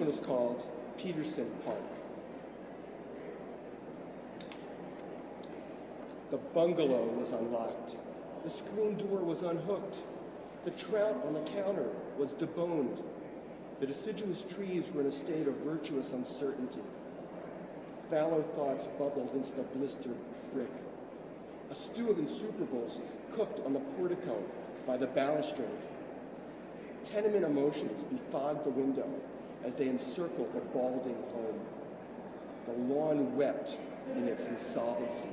one is called Peterson Park. The bungalow was unlocked. The screen door was unhooked. The trout on the counter was deboned. The deciduous trees were in a state of virtuous uncertainty. Fallow thoughts bubbled into the blistered brick. A stew of insuperables cooked on the portico by the balustrade. Tenement emotions befogged the window as they encircled the balding home. The lawn wept in its insolvency.